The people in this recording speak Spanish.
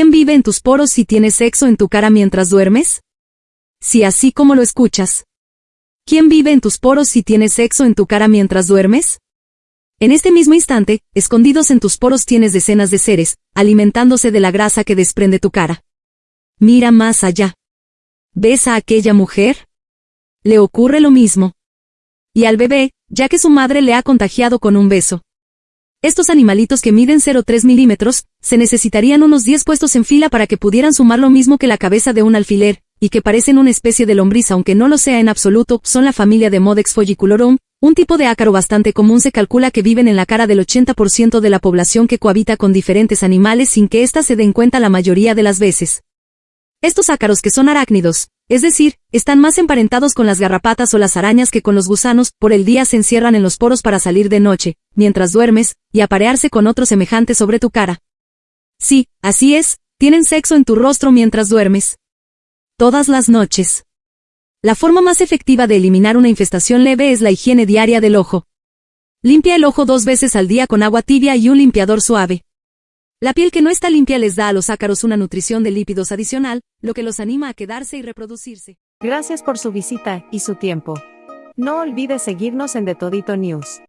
¿Quién vive en tus poros si tienes sexo en tu cara mientras duermes? Si así como lo escuchas. ¿Quién vive en tus poros si tienes sexo en tu cara mientras duermes? En este mismo instante, escondidos en tus poros tienes decenas de seres, alimentándose de la grasa que desprende tu cara. Mira más allá. ¿Ves a aquella mujer? Le ocurre lo mismo. Y al bebé, ya que su madre le ha contagiado con un beso. Estos animalitos que miden 0,3 milímetros, se necesitarían unos 10 puestos en fila para que pudieran sumar lo mismo que la cabeza de un alfiler, y que parecen una especie de lombriz aunque no lo sea en absoluto, son la familia de Modex folliculorum, un tipo de ácaro bastante común se calcula que viven en la cara del 80% de la población que cohabita con diferentes animales sin que ésta se den cuenta la mayoría de las veces. Estos ácaros que son arácnidos, es decir, están más emparentados con las garrapatas o las arañas que con los gusanos, por el día se encierran en los poros para salir de noche, mientras duermes, y aparearse con otro semejante sobre tu cara. Sí, así es, tienen sexo en tu rostro mientras duermes. Todas las noches. La forma más efectiva de eliminar una infestación leve es la higiene diaria del ojo. Limpia el ojo dos veces al día con agua tibia y un limpiador suave. La piel que no está limpia les da a los ácaros una nutrición de lípidos adicional, lo que los anima a quedarse y reproducirse. Gracias por su visita y su tiempo. No olvides seguirnos en The Todito News.